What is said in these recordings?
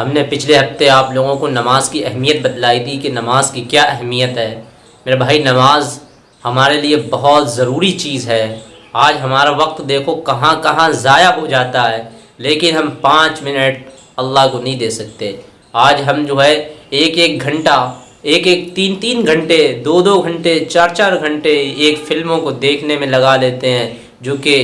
हमने पिछले हफ़्ते आप लोगों को नमाज़ की अहमियत बतलाई थी कि नमाज़ की क्या अहमियत है। मेरे भाई, नमाज़ हमारे लिए बहुत ज़रूरी चीज़ है। आज हमारा वक्त देखो कहाँ कहाँ ज़ाया हो जाता है, लेकिन हम पाँच मिनट अल्लाह को नहीं दे सकते। आज हम जो है, एक एक घंटा, एक एक तीन तीन घंटे, दो दो घंटे, चार चार घंटे एक फ़िल्मों को देखने में लगा लेते हैं, जो कि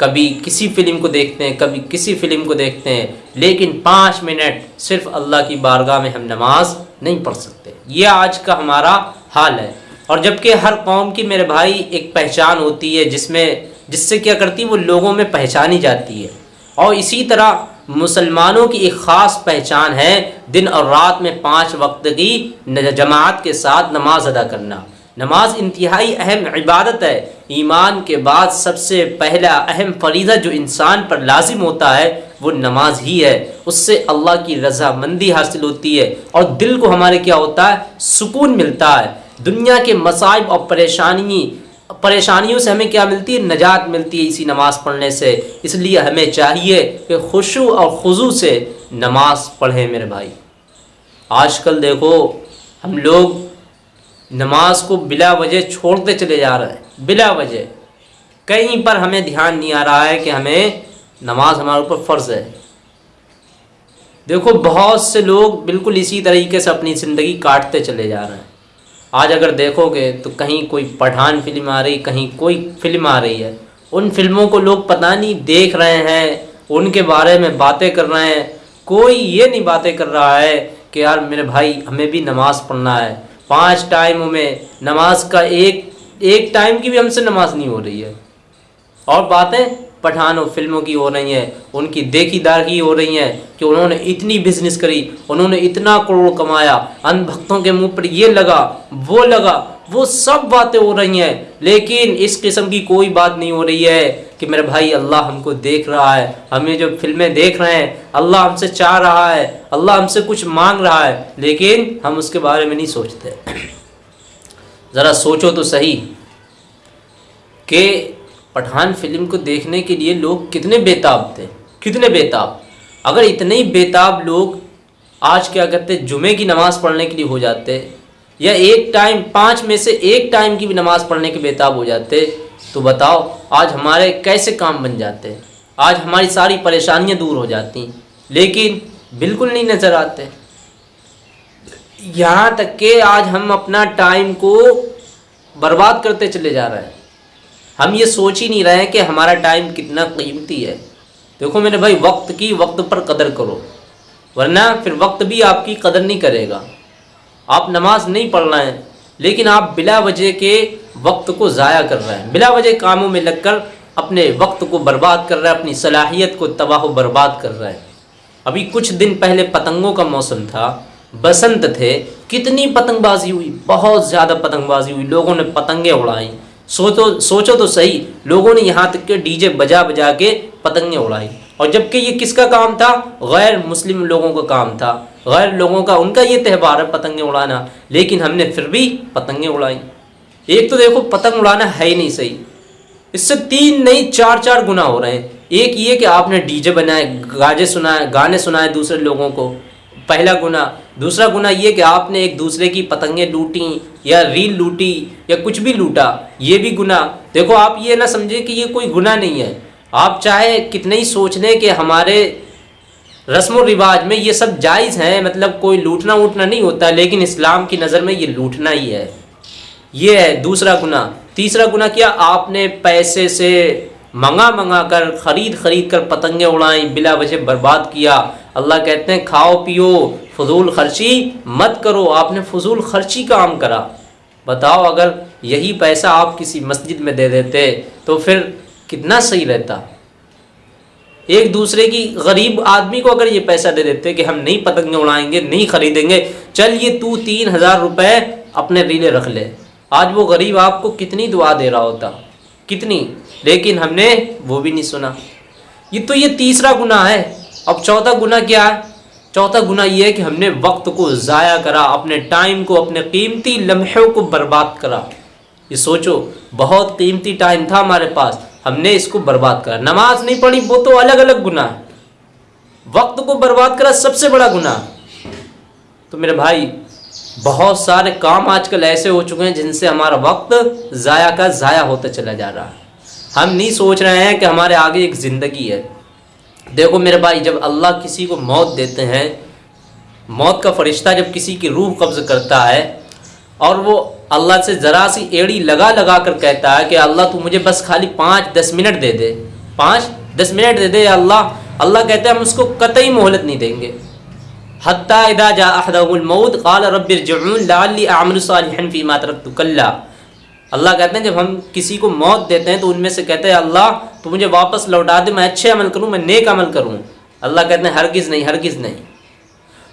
कभी किसी फ़िल्म को देखते हैं, कभी किसी फ़िल्म को देखते हैं, लेकिन पाँच मिनट सिर्फ़ अल्लाह की बारगाह में हम नमाज़ नहीं पढ़ सकते। ये आज का हमारा हाल है। और जबकि हर कौम की मेरे भाई एक पहचान होती है, जिसमें, जिससे क्या करती है, वो लोगों में पहचानी जाती है। और इसी तरह मुसलमानों की एक ख़ास पहचान है दिन और रात में पाँच वक्त की जमात के साथ नमाज़ अदा करना। नमाज़ इंतहाई अहम इबादत है। ईमान के बाद सबसे पहला अहम फरीदा जो इंसान पर लाजिम होता है, वो नमाज़ ही है। उससे अल्लाह की रजामंदी हासिल होती है और दिल को हमारे क्या होता है? सुकून मिलता है। दुनिया के मसाइब और परेशानी, परेशानियों से हमें क्या मिलती है? नजात मिलती है इसी नमाज़ पढ़ने से। इसलिए हमें चाहिए कि खुशू और खुजू से नमाज़ पढ़ें मेरे भाई। आजकल देखो, हम लोग नमाज़ को बिला वजह छोड़ते चले जा रहे हैं। बिला वजह। कहीं पर हमें ध्यान नहीं आ रहा है कि हमें नमाज़ हमारे ऊपर फ़र्ज़ है। देखो, बहुत से लोग बिल्कुल इसी तरीके से अपनी ज़िंदगी काटते चले जा रहे हैं। आज अगर देखोगे तो कहीं कोई पठान फ़िल्म आ रही, कहीं कोई फ़िल्म आ रही है। उन फ़िल्मों को लोग पता नहीं देख रहे हैं, उनके बारे में बातें कर रहे हैं। कोई ये नहीं बातें कर रहा है कि यार मेरे भाई, हमें भी नमाज़ पढ़ना है। पाँच टाइमों में नमाज़ का एक एक टाइम की भी हमसे नमाज़ नहीं हो रही है। और बातें पठानों फ़िल्मों की हो रही हैं, उनकी देखी दागी हो रही हैं कि उन्होंने इतनी बिज़नेस करी, उन्होंने इतना करोड़ कमाया अन भक्तों के मुँह पर ये लगा, वो लगा, वो सब बातें हो रही हैं, लेकिन इस किस्म की कोई बात नहीं हो रही है। कि मेरे भाई, अल्लाह हमको देख रहा है। हमें जो फ़िल्में देख रहे हैं, अल्लाह हमसे चाह रहा है, अल्लाह हमसे कुछ मांग रहा है, लेकिन हम उसके बारे में नहीं सोचते। ज़रा सोचो तो सही कि पठान फ़िल्म को देखने के लिए लोग कितने बेताब थे, कितने बेताब। अगर इतने ही बेताब लोग आज क्या करते, जुमे की नमाज़ पढ़ने के लिए हो जाते, या एक टाइम, पाँच में से एक टाइम की भी नमाज़ पढ़ने के बेताब हो जाते तो बताओ, आज हमारे कैसे काम बन जाते हैं? आज हमारी सारी परेशानियाँ दूर हो जाती लेकिन बिल्कुल नहीं नज़र आते। यहाँ तक कि आज हम अपना टाइम को बर्बाद करते चले जा रहे हैं। हम ये सोच ही नहीं रहे हैं कि हमारा टाइम कितना कीमती है। देखो मेरे भाई, वक्त की वक्त पर कदर करो, वरना फिर वक्त भी आपकी कदर नहीं करेगा। आप नमाज़ नहीं पढ़ रहे हैं लेकिन आप बिला वजह के वक्त को ज़ाया कर रहे हैं। बिला वजह कामों में लगकर अपने वक्त को बर्बाद कर रहे हैं, अपनी सलाहियत को तबाह बर्बाद कर रहे हैं। अभी कुछ दिन पहले पतंगों का मौसम था, बसंत थे, कितनी पतंगबाजी हुई, बहुत ज़्यादा पतंगबाजी हुई, लोगों ने पतंगें उड़ाई। सोचो सोचो तो सही, लोगों ने यहाँ तक के डीजे बजा बजा के पतंगें उड़ाई। और जबकि ये किसका काम था? गैर मुस्लिम लोगों का काम था। गैर लोगों का उनका ये त्यौहार है पतंगें उड़ाना, लेकिन हमने फिर भी पतंगें उड़ाई। एक तो देखो, पतंग उड़ाना है ही नहीं सही। इससे तीन नहीं, चार चार गुना हो रहे हैं। एक ये कि आपने डीजे बनाए, गाजे सुनाए, गाने सुनाए दूसरे लोगों को। पहला गुना। दूसरा गुना ये कि आपने एक दूसरे की पतंगें लूटी या रील लूटी या कुछ भी लूटा, ये भी गुना। देखो, आप ये ना समझे कि ये कोई गुना नहीं है। आप चाहे कितने ही सोच लें कि हमारे रस्म रिवाज में ये सब जायज़ हैं मतलब कोई लूटना वूटना नहीं होता, लेकिन इस्लाम की नज़र में ये लूटना ही है। ये है दूसरा गुना तीसरा गुना क्या? आपने पैसे से मंगा मंगा कर, ख़रीद ख़रीद कर पतंगे उड़ाई, बिला वजह बर्बाद किया। अल्लाह कहते हैं, खाओ पियो, फजूल खर्ची मत करो, आपने फजूल खर्ची काम करा। बताओ, अगर यही पैसा आप किसी मस्जिद में दे देते तो फिर कितना सही रहता? एक दूसरे की गरीब आदमी को अगर ये पैसा दे देते कि हम नहीं पतंगे उड़ाएँगे नहीं खरीदेंगे, चल ये तू तीन हज़ार रुपये अपने रीले रख ले। आज वो गरीब आपको कितनी दुआ दे रहा होता? कितनी? लेकिन हमने वो भी नहीं सुना। ये तो ये तीसरा गुना है। अब चौथा गुना क्या है? चौथा गुना ये है कि हमने वक्त को ज़ाया करा, अपने टाइम को, अपने कीमती लम्हों को बर्बाद करा। ये सोचो, बहुत कीमती टाइम था हमारे पास। हमने इसको बर्बाद करा। नमाज़ नहीं पढ़ी, वो तो अलग अलग गुना है। वक्त को बर्बाद करा, सबसे बड़ा गुनाह। तो मेरे भाई, बहुत सारे काम आजकल ऐसे हो चुके हैं जिनसे हमारा वक्त ज़ाया का ज़ाया होता चला जा रहा है। हम नहीं सोच रहे हैं कि हमारे आगे एक ज़िंदगी है। देखो मेरे भाई, जब अल्लाह किसी को मौत देते हैं, मौत का फरिश्ता जब किसी की रूह कब्ज़ करता है और वो अल्लाह से ज़रा सी एड़ी लगा लगा कर कहता है कि अल्लाह तू मुझे बस खाली पाँच, दस मिनट दे दे। पाँच, दस मिनट दे दे अल्लाह। अल्लाह कहते हैं हम उसको कतई मोहलत नहीं देंगे। हत्ता इदा जा अहदमौत काल रबिरजली आमन फ़ी कल्ला। अल्लाह कहते हैं, जब हम किसी को मौत देते हैं तो उनमें से कहते हैं, अल्लाह तो मुझे वापस लौटा दे, मैं अच्छे अमल करूँ, मैं नेक अमल करूँ। अल्लाह कहते हैं, हरगिज़ नहीं हरगिज़ नहीं।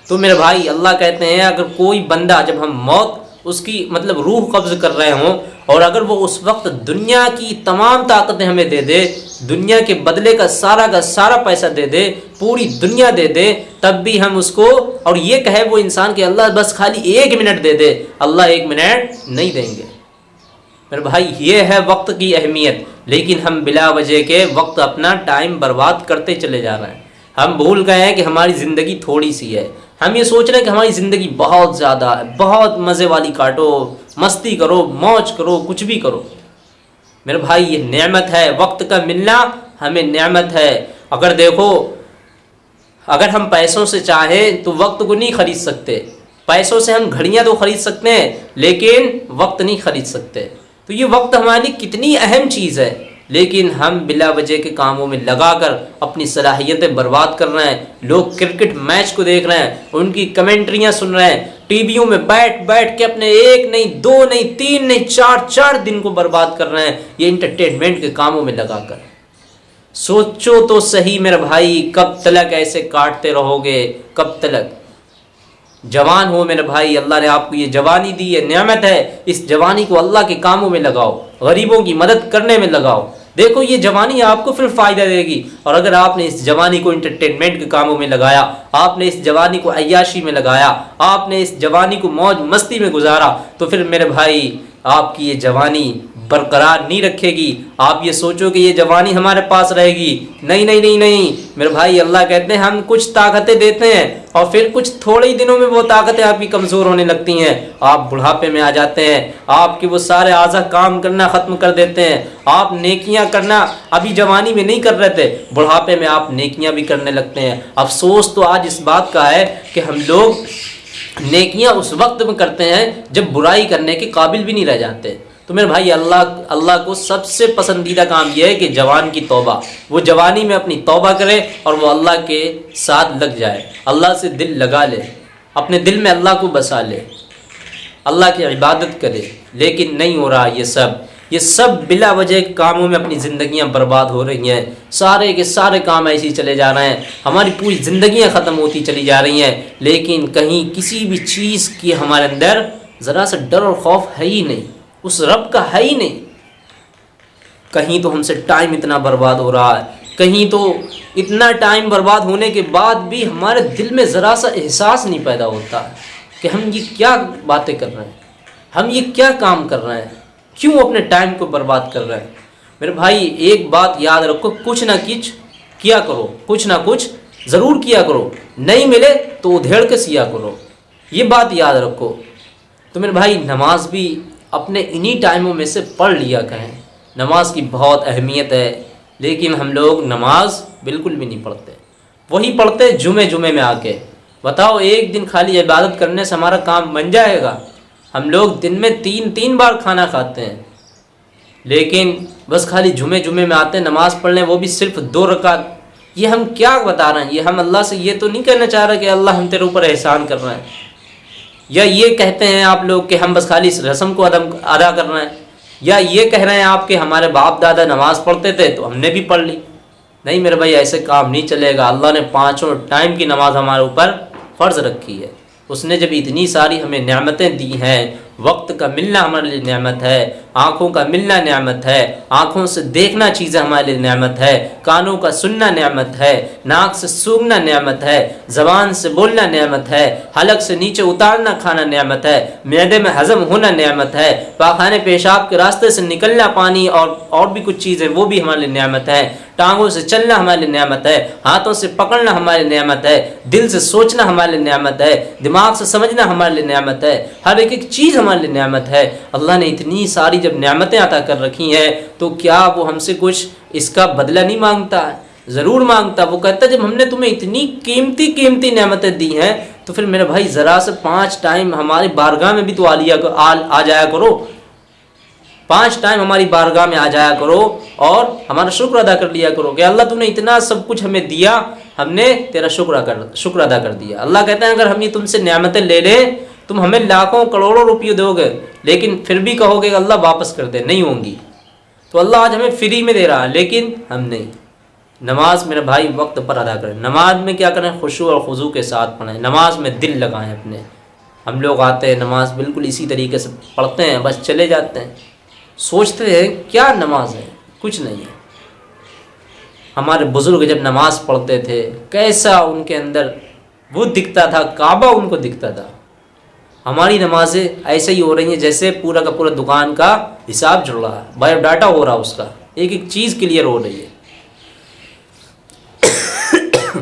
तो मेरे भाई, अल्लाह कहते हैं, अगर कोई बंदा, जब हम मौत उसकी मतलब रूह कब्ज़ कर रहे हों, और अगर वो उस वक्त दुनिया की तमाम ताकतें हमें दे दे, दुनिया के बदले का सारा का सारा पैसा दे दे, पूरी दुनिया दे दे, तब भी हम उसको, और ये कहे वो इंसान कि अल्लाह बस खाली एक मिनट दे दे, अल्लाह एक मिनट नहीं देंगे। मेरे भाई, ये है वक्त की अहमियत, लेकिन हम बिला वजह के वक्त अपना टाइम बर्बाद करते चले जा रहे हैं। हम भूल गए हैं कि हमारी ज़िंदगी थोड़ी सी है। हम ये सोच रहे हैं कि हमारी ज़िंदगी बहुत ज़्यादा है, बहुत मज़े वाली काटो, मस्ती करो, मौज करो, कुछ भी करो। मेरे भाई, ये नेमत है, वक्त का मिलना हमें नेमत है। अगर देखो, अगर हम पैसों से चाहें तो वक्त को नहीं ख़रीद सकते। पैसों से हम घड़ियाँ तो ख़रीद सकते हैं, लेकिन वक्त नहीं ख़रीद सकते। तो ये वक्त हमारे लिए कितनी अहम चीज़ है। लेकिन हम बिला वजह के कामों में लगाकर अपनी सलाहियतें बर्बाद कर रहे हैं। लोग क्रिकेट मैच को देख रहे हैं, उनकी कमेंट्रियाँ सुन रहे हैं। टीवियों में बैठ बैठ के अपने एक नहीं, दो नहीं, तीन नहीं, चार चार दिन को बर्बाद कर रहे हैं। ये इंटरटेनमेंट के कामों में लगाकर। सोचो तो सही मेरे भाई, कब तलक ऐसे काटते रहोगे? कब तलक? जवान हो मेरे भाई, अल्लाह ने आपको ये जवानी दी है, नियामत है। इस जवानी को अल्लाह के कामों में लगाओ, गरीबों की मदद करने में लगाओ। देखो, ये जवानी आपको फिर फ़ायदा देगी। और अगर आपने इस जवानी को इंटरटेनमेंट के कामों में लगाया, आपने इस जवानी को अयाशी में लगाया, आपने इस जवानी को मौज मस्ती में गुजारा तो फिर मेरे भाई, आपकी ये जवानी बरकरार नहीं रखेगी। आप ये सोचो कि ये जवानी हमारे पास रहेगी। नहीं नहीं नहीं नहीं। मेरे भाई, अल्लाह कहते हैं, हम कुछ ताकतें देते हैं और फिर कुछ थोड़े ही दिनों में वो ताकतें आपकी कमज़ोर होने लगती हैं। आप बुढ़ापे में आ जाते हैं। आपके वो सारे आज़ा काम करना ख़त्म कर देते हैं। आप नेकियाँ करना अभी जवानी में नहीं कर रहे थे। बुढ़ापे में आप नेकियाँ भी करने लगते हैं। अफसोस तो आज इस बात का है कि हम लोग नेकियाँ उस वक्त में करते हैं जब बुराई करने के काबिल भी नहीं रह जाते। तो मेरे भाई, अल्लाह अल्लाह को सबसे पसंदीदा काम यह है कि जवान की तौबा। वो जवानी में अपनी तौबा करे और वो अल्लाह के साथ लग जाए। अल्लाह से दिल लगा ले, अपने दिल में अल्लाह को बसा ले, अल्लाह की इबादत करे। लेकिन नहीं हो रहा ये सब। ये सब बिला वजह कामों में अपनी ज़िंदगियाँ बर्बाद हो रही हैं। सारे के सारे काम ऐसे ही चले जा रहे हैं। हमारी पूरी ज़िंदगियाँ ख़त्म होती चली जा रही हैं। लेकिन कहीं किसी भी चीज़ की हमारे अंदर ज़रा सा डर और खौफ है ही नहीं। उस रब का है ही नहीं। कहीं तो हमसे टाइम इतना बर्बाद हो रहा है। कहीं तो इतना टाइम बर्बाद होने के बाद भी हमारे दिल में ज़रा सा एहसास नहीं पैदा होता कि हम ये क्या बातें कर रहे हैं। हम ये क्या काम कर रहे हैं। क्यों अपने टाइम को बर्बाद कर रहे हैं? मेरे भाई, एक बात याद रखो, कुछ ना कुछ किया करो, कुछ ना कुछ ज़रूर किया करो। नहीं मिले तो उधेड़ के सिया करो। ये बात याद रखो। तो मेरे भाई, नमाज़ भी अपने इन्हीं टाइमों में से पढ़ लिया करें नमाज़ की बहुत अहमियत है, लेकिन हम लोग नमाज़ बिल्कुल भी नहीं पढ़ते। वही पढ़ते जुमे जुमे में आके। बताओ, एक दिन खाली इबादत करने से हमारा काम बन जाएगा? हम लोग दिन में तीन तीन बार खाना खाते हैं। लेकिन बस खाली जुमे जुमे में आते हैं, नमाज़ पढ़ने, वो भी सिर्फ़ दो रकात। ये हम क्या बता रहे हैं? ये हम अल्लाह से ये तो नहीं कहना चाह रहे कि अल्लाह हम तेरे ऊपर एहसान कर रहे हैं। या ये कहते हैं आप लोग कि हम बस खाली इस रस्म को अदम अदा कर रहे हैं। या ये कह रहे हैं आप कि हमारे बाप दादा नमाज़ पढ़ते थे तो हमने भी पढ़ ली। नहीं मेरे भाई, ऐसे काम नहीं चलेगा। अल्लाह ने पाँचों टाइम की नमाज़ हमारे ऊपर फ़र्ज़ रखी है। उसने जब इतनी सारी हमें नियामतें दी हैं वक्त का मिलना हमारे लिए नेमत है आँखों का मिलना नेमत है आँखों से देखना चीज़ें हमारे लिए नेमत है कानों का सुनना नेमत है नाक से सूंघना नेमत है ज़बान से बोलना नेमत है हलक से नीचे उतारना खाना नेमत है मैदे में हज़म होना नेमत है पाखाने पेशाब के रास्ते से निकलना पानी और और भी कुछ चीज़ें वो भी हमारे लिए नेमत है टांगों से चलना हमारे लिए नियामत है हाथों से पकड़ना हमारे लिए नियामत है दिल से सोचना हमारे लिए नियामत है दिमाग से समझना हमारे लिए नियामत है हर एक एक चीज़ हमारे लिए नियामत है। अल्लाह ने इतनी सारी जब नियामतें अता कर रखी हैं तो क्या वो हमसे कुछ इसका बदला नहीं माँगता? ज़रूर माँगता। वो कहता जब हमने तुम्हें इतनी कीमती कीमती नियामतें दी हैं तो फिर मेरे भाई ज़रा से पाँच टाइम हमारी बारगाह में भी तो आ लिया आ, आ जाया करो। पाँच टाइम हमारी बारगाह में आ जाया करो और हमारा शुक्र अदा कर लिया करो कि अल्लाह तूने इतना सब कुछ हमें दिया हमने तेरा शुक्र कर शुक्र अदा कर दिया। अल्लाह कहते हैं अगर हम ये तुमसे नियामतें ले लें तुम हमें लाखों करोड़ों रुपये दोगे, लेकिन फिर भी कहोगे अल्लाह वापस कर दे, नहीं होंगी। तो अल्लाह आज हमें फ्री में दे रहा है, लेकिन हम नहीं। नमाज़ मेरे भाई वक्त पर अदा करें। नमाज़ में क्या करें? खुशू और खुजू के साथ पढ़ें। नमाज़ में दिल लगाएँ अपने। हम लोग आते हैं, नमाज़ बिल्कुल इसी तरीके से पढ़ते हैं, बस चले जाते हैं। सोचते हैं, क्या नमाज़ है? कुछ नहीं है। हमारे बुज़ुर्ग जब नमाज़ पढ़ते थे, कैसा उनके अंदर वो दिखता था, काबा उनको दिखता था। हमारी नमाजें ऐसे ही हो रही हैं जैसे पूरा का पूरा दुकान का हिसाब जुड़ रहा है बायोडाटा हो रहा है उसका। एक एक चीज़ क्लियर हो रही है।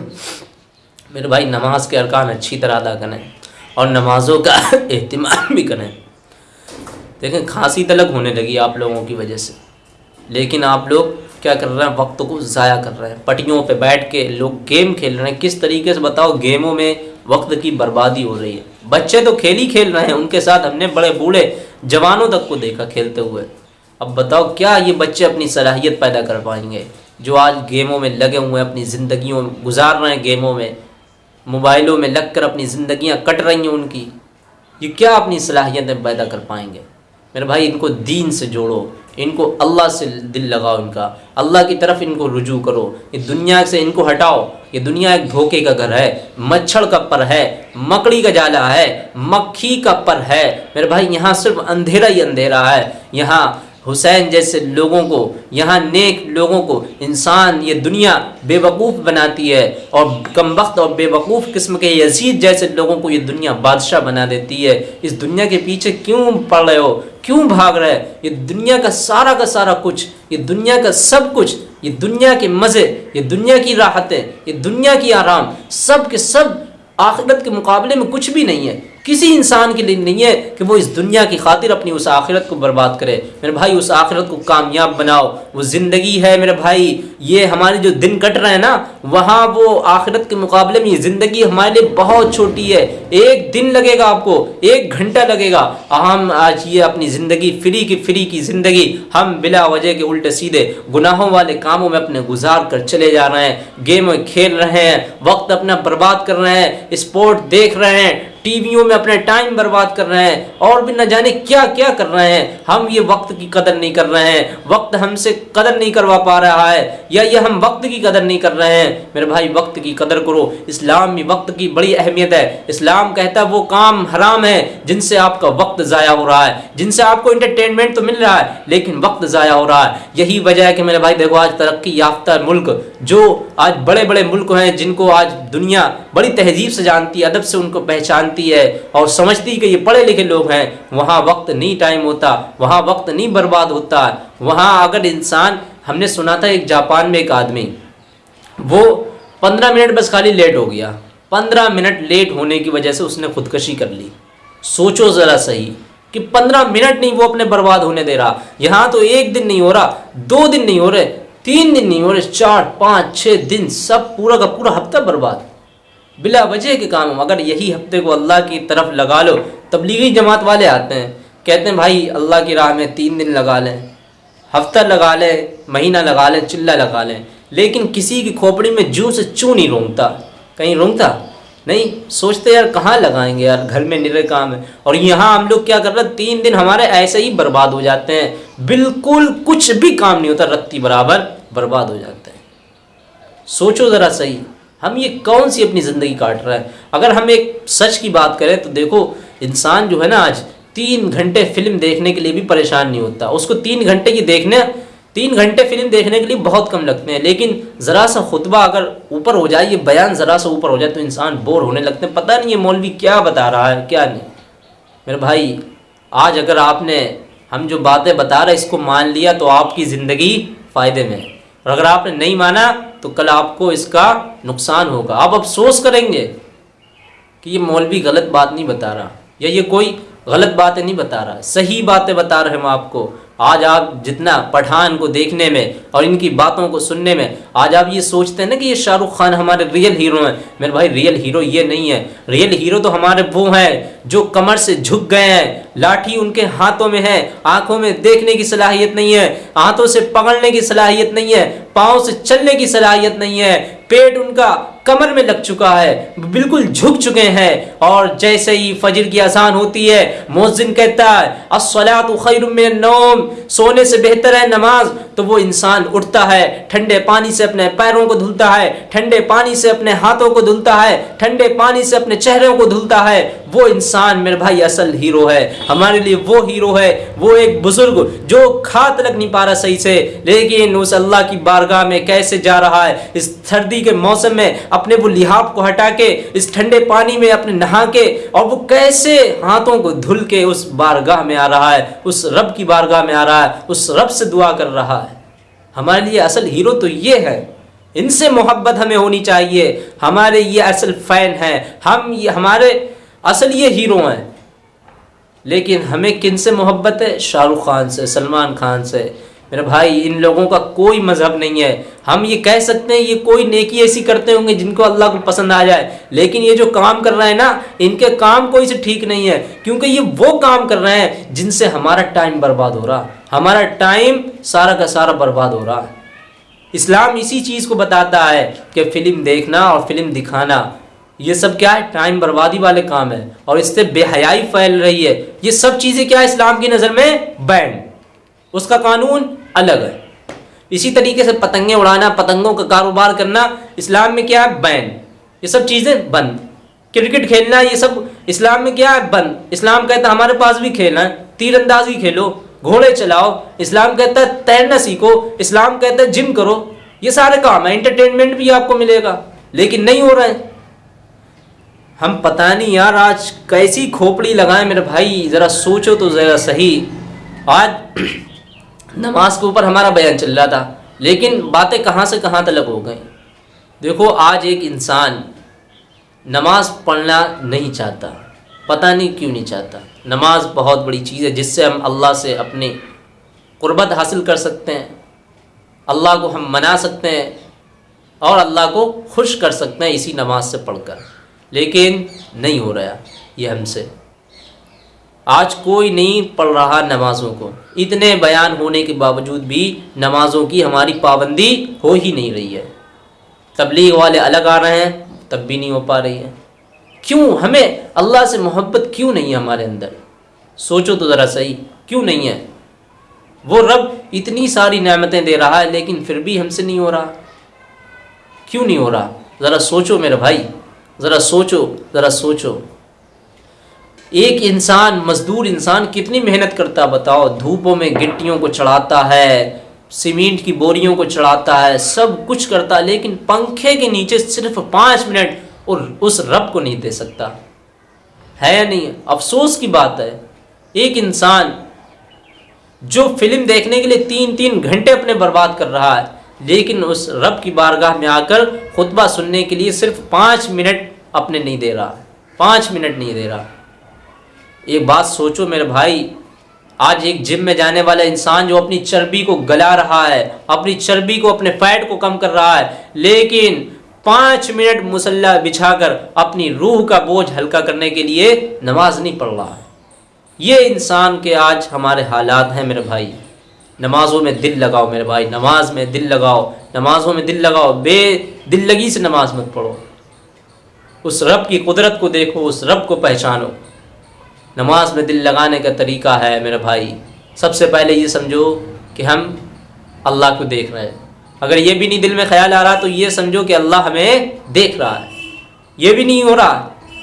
मेरे भाई, नमाज़ के अरकान अच्छी तरह अदा करें और नमाज़ों का अहतमाम भी करें। देखें, खांसी तलक होने लगी आप लोगों की वजह से। लेकिन आप लोग क्या कर रहे हैं? वक्त को ज़ाया कर रहे हैं। पटियों पे बैठ के लोग गेम खेल रहे हैं। किस तरीके से बताओ गेमों में वक्त की बर्बादी हो रही है। बच्चे तो खेल ही खेल रहे हैं। उनके साथ हमने बड़े बूढ़े जवानों तक को देखा खेलते हुए। अब बताओ, क्या ये बच्चे अपनी सलाहियत पैदा कर पाएँगे? जो आज गेमों में लगे हुए हैं, अपनी ज़िंदगियों गुजार रहे हैं गेमों में, मोबाइलों में लग कर अपनी ज़िंदगियाँ कट रही हैं उनकी, ये क्या अपनी सलाहियतें पैदा कर पाएँगे? मेरे भाई, इनको दीन से जोड़ो। इनको अल्लाह से दिल लगाओ इनका। अल्लाह की तरफ़ इनको रुजू करो। ये दुनिया से इनको हटाओ। ये दुनिया एक धोखे का घर है, मच्छर का पर है, मकड़ी का जाला है, मक्खी का पर है। मेरे भाई, यहाँ सिर्फ़ अंधेरा ही अंधेरा है। यहाँ हुसैन जैसे लोगों को, यहाँ नेक लोगों को इंसान ये दुनिया बेवकूफ़ बनाती है और कम वक्त और बेवकूफ़ किस्म के यजीद जैसे लोगों को ये दुनिया बादशाह बना देती है। इस दुनिया के पीछे क्यों पड़ रहे हो? क्यों भाग रहे? ये दुनिया का सारा का सारा कुछ, ये दुनिया का सब कुछ, ये दुनिया के मज़े, ये दुनिया की राहतें, ये दुनिया की आराम, सब के सब आखिरत के मुकाबले में कुछ भी नहीं है। किसी इंसान के लिए नहीं है कि वो इस दुनिया की खातिर अपनी उस आखिरत को बर्बाद करे। मेरे भाई, उस आखिरत को कामयाब बनाओ। वो ज़िंदगी है मेरे भाई। ये हमारे जो दिन कट रहे हैं ना, वहाँ वो आखिरत के मुकाबले में ये ज़िंदगी हमारे लिए बहुत छोटी है। एक दिन लगेगा आपको, एक घंटा लगेगा। हम आज ये अपनी ज़िंदगी, फ्री की फ्री की ज़िंदगी, हम बिला वजह के उल्टे सीधे गुनाहों वाले कामों में अपने गुजार कर चले जा रहे हैं। गेम खेल रहे हैं, वक्त अपना बर्बाद कर रहे हैं, स्पोर्ट देख रहे हैं टीवियों में अपने टाइम बर्बाद कर रहे हैं और भी न जाने क्या क्या कर रहे हैं। हम ये वक्त की कदर नहीं कर रहे हैं। वक्त हमसे कदर नहीं करवा पा रहा है या ये हम वक्त की कदर नहीं कर रहे हैं। मेरे भाई, वक्त की कदर करो। इस्लाम में वक्त की बड़ी अहमियत है। इस्लाम कहता है वो काम हराम है जिनसे आपका वक्त ज़ाया हो रहा है। जिनसे आपको इंटरटेनमेंट तो मिल रहा है, लेकिन वक्त ज़ाया हो रहा है। यही वजह है कि मेरे भाई, देखो आज तरक्की याफ्ता मुल्क, जो आज बड़े बड़े मुल्क हैं जिनको आज दुनिया बड़ी तहजीब से जानती है, अदब से उनको पहचानती है और समझती कि ये पढ़े लिखे लोग हैं। वहाँ वक्त नहीं टाइम होता, वहाँ वक्त नहीं बर्बाद होता। वहाँ अगर इंसान, हमने सुना था एक जापान में एक आदमी, वो पंद्रह मिनट बस खाली लेट हो गया। पंद्रह मिनट लेट होने की वजह से उसने खुदकशी कर ली। सोचो ज़रा सही कि पंद्रह मिनट नहीं वो अपने बर्बाद होने दे रहा। यहाँ तो एक दिन नहीं हो रहा, दो दिन नहीं हो रहे, तीन दिन नहीं हो रहे, चार, पाँच छः दिन सब पूरा का पूरा हफ़्ता बर्बाद। बिला वजह के काम अगर यही हफ़्ते को अल्लाह की तरफ़ लगा लो, तबलीगी जमात वाले आते हैं, कहते हैं, भाई, अल्लाह की राह में तीन दिन लगा लें, हफ़्ता लगा लें, महीना लगा लें, चिल्ला लगा लें, लेकिन किसी की खोपड़ी में जू से चू नहीं रोंगता। कहीं रोंगता? नहीं, सोचते यार, कहाँ लगाएँगे यार, घर में निरे काम है। और यहाँ हम लोग क्या कर रहे हैं, तीन दिन हमारे ऐसे ही बर्बाद हो जाते हैं। बिल्कुल कुछ भी काम नहीं होता, रत्ती बराबर बर्बाद हो जाते हैं। सोचो ज़रा सही। हम ये कौन सी अपनी ज़िंदगी काट रहे हैं? अगर हम एक सच की बात करें तो देखो, इंसान जो है ना आज तीन घंटे फ़िल्म देखने के लिए भी परेशान नहीं होता। उसको तीन घंटे की देखने, तीन घंटे फ़िल्म देखने के लिए बहुत कम लगते हैं। लेकिन ज़रा सा खुतबा अगर ऊपर हो जाए, ये बयान ज़रा सा ऊपर हो जाए तो इंसान बोर होने लगते हैं। पता नहीं ये मौलवी क्या बता रहा है, क्या नहीं। मेरे भाई, आज अगर आपने हम जो बातें बता रहे इसको मान लिया तो आपकी ज़िंदगी फ़ायदे में है। और अगर आपने नहीं माना तो कल आपको इसका नुकसान होगा। आप अफसोस करेंगे कि ये मौलवी गलत बात नहीं बता रहा, या ये कोई गलत बातें नहीं बता रहा। सही बातें बता रहे हम आपको। आज आप जितना पठान को देखने में और इनकी बातों को सुनने में, आज आप ये सोचते हैं ना कि ये शाहरुख खान हमारे रियल हीरो हैं। मेरे भाई रियल हीरो ये नहीं है। रियल हीरो तो हमारे वो हैं जो कमर से झुक गए हैं। लाठी उनके हाथों में है। आँखों में देखने की सलाहियत नहीं है। हाथों से पकड़ने की सलाहियत नहीं है। पाँव से चलने की सलाहियत नहीं है। पेट उनका कमर में लग चुका है। बिल्कुल झुक चुके हैं। और जैसे ही फजर की आसान होती है मोजिन कहता है असलात नोम। सोने से बेहतर है नमाज़। तो वो इंसान उठता है, ठंडे पानी से अपने पैरों को धुलता है, ठंडे पानी से अपने हाथों को धुलता है, ठंडे पानी से अपने चेहरों को धुलता है। वो इंसान मेरे भाई असल हीरो है। हमारे लिए वो हीरो है, वो एक बुज़ुर्ग जो खा तलक नहीं पा रहा सही से। लेकिन उस अल्लाह की बारगाह में कैसे जा रहा है? इस सर्दी के मौसम में अपने वो लिहाब को हटा के, इस ठंडे पानी में अपने नहा के, और वो कैसे हाथों को धुल के उस बारगाह में आ रहा है, उस रब की बारगाह में आ रहा है, उस रब से दुआ कर रहा है। हमारे लिए असल हीरो तो ये है, इनसे मोहब्बत हमें होनी चाहिए। हमारे ये असल फ़ैन हैं, हम ये, हमारे असल ये हीरो हैं। लेकिन हमें किन से मोहब्बत है? शाहरुख खान से, सलमान खान से। मेरे भाई, इन लोगों का कोई मज़हब नहीं है। हम ये कह सकते हैं, ये कोई नेकी ऐसी करते होंगे जिनको अल्लाह को पसंद आ जाए। लेकिन ये जो काम कर रहे हैं ना, इनके काम कोई से ठीक नहीं है। क्योंकि ये वो काम कर रहे हैं जिनसे हमारा टाइम बर्बाद हो रहा। हमारा टाइम सारा का सारा बर्बाद हो रहा। है इस्लाम इसी चीज़ को बताता है कि फ़िल्म देखना और फ़िल्म दिखाना। ये सब क्या है? टाइम बर्बादी वाले काम है। और इससे बेहयाई फैल रही है। ये सब चीज़ें क्या इस्लाम की नज़र में? बैन उसका कानून अलग है। इसी तरीके से पतंगे उड़ाना, पतंगों का कारोबार करना, इस्लाम में क्या है? बैन ये सब चीज़ें बंद। क्रिकेट खेलना, ये सब इस्लाम में क्या है? बंद। इस्लाम कहता है, हमारे पास भी खेलना है। तीरंदाजी खेलो, घोड़े चलाओ। इस्लाम कहता है, तैरना सीखो। इस्लाम कहता है, जिम करो। ये सारे काम है। एंटरटेनमेंट भी आपको मिलेगा। लेकिन नहीं हो रहा है। हम पता नहीं यार आज कैसी खोपड़ी लगाए मेरे भाई, ज़रा सोचो तो ज़रा सही। आज नमाज़ के ऊपर हमारा बयान चल रहा था, लेकिन बातें कहाँ से कहाँ तलक हो गई? देखो, आज एक इंसान नमाज़ पढ़ना नहीं चाहता, पता नहीं क्यों नहीं चाहता। नमाज़ बहुत बड़ी चीज़ है, जिससे हम अल्लाह से अपनी क़ुरबत हासिल कर सकते हैं, अल्लाह को हम मना सकते हैं, और अल्लाह को खुश कर सकते हैं इसी नमाज़ से पढ़कर। लेकिन नहीं हो रहा ये हमसे। आज कोई नहीं पढ़ रहा नमाज़ों को। इतने बयान होने के बावजूद भी नमाज़ों की हमारी पाबंदी हो ही नहीं रही है। तबलीग वाले अलग आ रहे हैं, तब भी नहीं हो पा रही है। क्यों? हमें अल्लाह से मोहब्बत क्यों नहीं है हमारे अंदर? सोचो तो ज़रा सही, क्यों नहीं है? वो रब इतनी सारी नेमतें दे रहा है, लेकिन फिर भी हमसे नहीं हो रहा। क्यों नहीं हो रहा? ज़रा सोचो मेरे भाई। ज़रा सोचो ज़रा सोचो। एक इंसान, मजदूर इंसान कितनी मेहनत करता बताओ। धूपों में गिट्टियों को चढ़ाता है, सीमेंट की बोरियों को चढ़ाता है, सब कुछ करता है, लेकिन पंखे के नीचे सिर्फ़ पाँच मिनट और उस रब को नहीं दे सकता। है या नहीं? अफसोस की बात है। एक इंसान जो फ़िल्म देखने के लिए तीन तीन घंटे अपने बर्बाद कर रहा है लेकिन उस रब की बारगाह में आकर खुतबा सुनने के लिए सिर्फ़ पाँच मिनट अपने नहीं दे रहा पाँच मिनट नहीं दे रहा एक बात सोचो मेरे भाई, आज एक जिम में जाने वाला इंसान जो अपनी चर्बी को गला रहा है, अपनी चर्बी को, अपने फैट को कम कर रहा है, लेकिन पाँच मिनट मुसल्ला बिछाकर अपनी रूह का बोझ हल्का करने के लिए नमाज़ नहीं पढ़ रहा है। ये इंसान के आज हमारे हालात हैं मेरे भाई। नमाज़ों में दिल लगाओ मेरे भाई, नमाज़ में दिल लगाओ, नमाज़ों में दिल लगाओ, बे दिल लगी से नमाज़ मत पढ़ो। उस रब की कुदरत को देखो, उस रब को पहचानो। नमाज़ में दिल लगाने का तरीका है मेरे भाई, सबसे पहले ये समझो कि हम अल्लाह को देख रहे हैं। अगर ये भी नहीं दिल में ख्याल आ रहा तो ये समझो कि अल्लाह हमें देख रहा है। ये भी नहीं हो रहा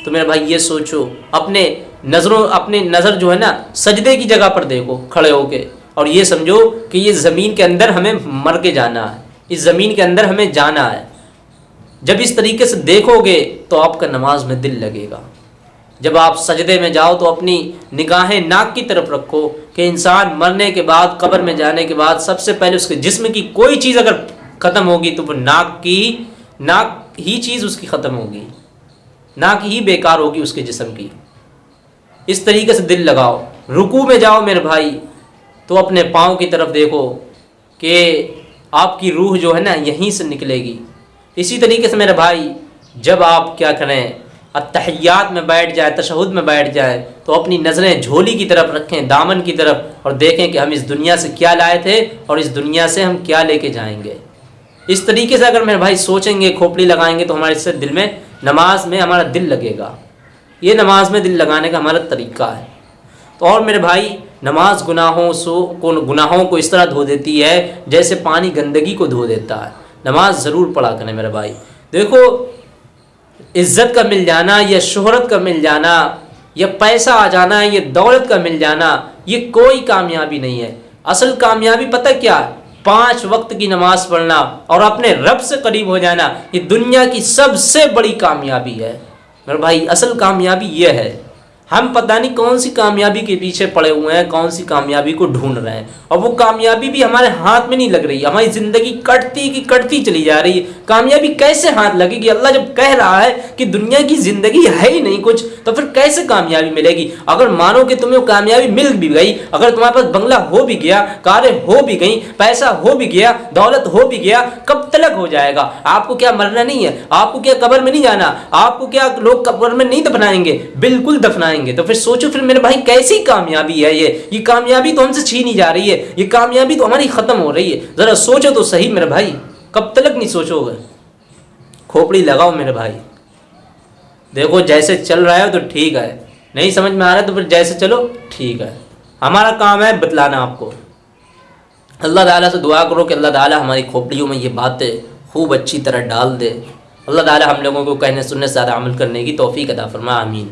तो मेरे भाई ये सोचो, अपने नज़रों, अपने नज़र जो है ना, सजदे की जगह पर देखो, खड़े होके। और ये समझो कि ये ज़मीन के अंदर हमें मर के जाना है। इस ज़मीन के अंदर हमें जाना है। जब इस तरीके से देखोगे तो आपका नमाज़ में दिल लगेगा। जब आप सजदे में जाओ तो अपनी निगाहें नाक की तरफ़ रखो कि इंसान मरने के बाद, कब्र में जाने के बाद सबसे पहले उसके जिस्म की कोई चीज़ अगर ख़त्म होगी तो वो नाक की, नाक ही चीज़ उसकी ख़त्म होगी। नाक ही बेकार होगी उसके जिस्म की। इस तरीके से दिल लगाओ। रुकू में जाओ मेरे भाई। तो अपने पाँव की तरफ़ देखो कि आपकी रूह जो है ना यहीं से निकलेगी। इसी तरीके से मेरे भाई, जब आप क्या करें अतहयात में बैठ जाए, तशहद में बैठ जाए तो अपनी नज़रें झोली की तरफ़ रखें, दामन की तरफ़, और देखें कि हम इस दुनिया से क्या लाए थे और इस दुनिया से हम क्या लेके जाएँगे। इस तरीके से अगर मेरे भाई सोचेंगे, खोपड़ी लगाएँगे तो हमारे इससे दिल में नमाज़ में हमारा दिल लगेगा। ये नमाज़ में दिल लगाने का हमारा तरीका है। तो और मेरे भाई नमाज़ गुनाहों सो, को, गुनाहों को इस तरह धो देती है, जैसे पानी गंदगी को धो देता है। नमाज़ ज़रूर पढ़ा करें मेरे भाई। देखो, इज़्ज़त का मिल जाना, या शोहरत का मिल जाना, या पैसा आ जाना है या दौलत का मिल जाना, ये कोई कामयाबी नहीं है। असल कामयाबी पता क्या पाँच वक्त की नमाज़ पढ़ना और अपने रब से करीब हो जाना, ये दुनिया की सबसे बड़ी कामयाबी है। मेरे भाई, असल कामयाबी ये है। हम पता नहीं कौन सी कामयाबी के पीछे पड़े हुए हैं, कौन सी कामयाबी को ढूंढ रहे हैं। और वो कामयाबी भी हमारे हाथ में नहीं लग रही, हमारी ज़िंदगी कटती की कटती चली जा रही है। कामयाबी कैसे हाथ लगेगी? अल्लाह जब कह रहा है कि दुनिया की ज़िंदगी है ही नहीं कुछ तो फिर कैसे कामयाबी मिलेगी? अगर मानो कि तुम्हें कामयाबी मिल भी गई, अगर तुम्हारे पास बंगला हो भी गया, कारें हो भी गई, पैसा हो भी गया, दौलत हो भी गया, कब तलक हो जाएगा? आपको क्या मरना नहीं है? आपको क्या कब्र में नहीं जाना? आपको क्या लोग कब्र में नहीं दफनाएँगे? बिल्कुल दफनाएँगे। जाएँगे तो फिर सोचो, फिर मेरे भाई कैसी कामयाबी है ये? ये कामयाबी तो हमसे छीनी जा रही है, ये कामयाबी तो हमारी ख़त्म हो रही है। ज़रा सोचो तो सही मेरे भाई, कब तक नहीं सोचोगे खोपड़ी लगाओ मेरे भाई। देखो, जैसे चल रहा है तो ठीक है, नहीं समझ में आ रहा है तो फिर जैसे चलो, ठीक है। हमारा काम है बतलाना आपको। अल्लाह ताला से दुआ करो कि अल्लाह ताला हमारी खोपड़ियों में ये बातें खूब अच्छी तरह डाल दे। अल्लाह ताला हम लोगों को कहने सुनने से ज़्यादा अमल करने की तोफ़ी अदा फरमा, आमीन।